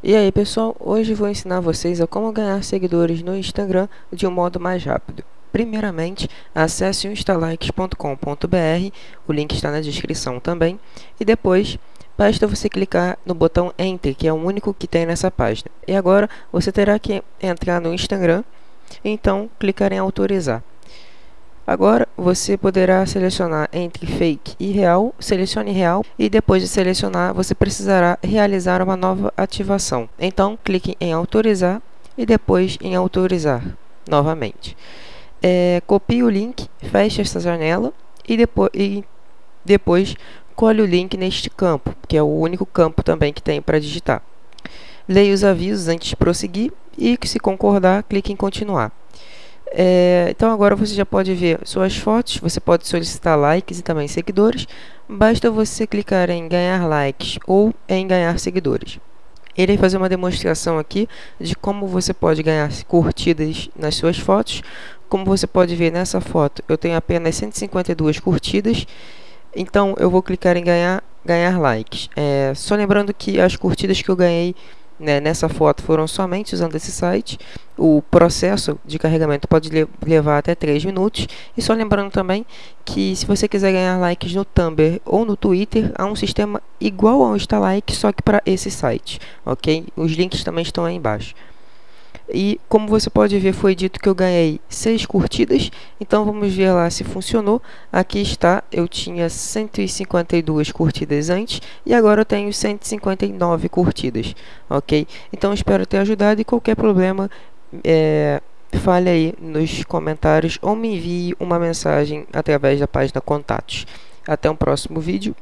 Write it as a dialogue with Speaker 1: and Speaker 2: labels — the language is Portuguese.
Speaker 1: E aí pessoal, hoje vou ensinar vocês a como ganhar seguidores no Instagram de um modo mais rápido. Primeiramente, acesse o instalikes.com.br, o link está na descrição também, e depois basta você clicar no botão Enter, que é o único que tem nessa página. E agora você terá que entrar no Instagram, então clicar em autorizar. Agora, você poderá selecionar entre fake e real, selecione real e depois de selecionar, você precisará realizar uma nova ativação. Então, clique em autorizar e depois em autorizar novamente. É, copie o link, feche esta janela e depois, e depois colhe o link neste campo, que é o único campo também que tem para digitar. Leia os avisos antes de prosseguir e, se concordar, clique em continuar. É, então agora você já pode ver suas fotos, você pode solicitar likes e também seguidores. Basta você clicar em ganhar likes ou em ganhar seguidores. Vai fazer uma demonstração aqui de como você pode ganhar curtidas nas suas fotos. Como você pode ver nessa foto, eu tenho apenas 152 curtidas. Então eu vou clicar em ganhar, ganhar likes. É, só lembrando que as curtidas que eu ganhei né, nessa foto foram somente usando esse site. O processo de carregamento pode le levar até 3 minutos. E só lembrando também que se você quiser ganhar likes no Tumblr ou no Twitter, há um sistema igual ao InstaLike, só que para esse site, ok? Os links também estão aí embaixo. E como você pode ver, foi dito que eu ganhei 6 curtidas. Então vamos ver lá se funcionou. Aqui está, eu tinha 152 curtidas antes e agora eu tenho 159 curtidas, ok? Então espero ter ajudado e qualquer problema, é, fale aí nos comentários ou me envie uma mensagem através da página contatos. Até um próximo vídeo.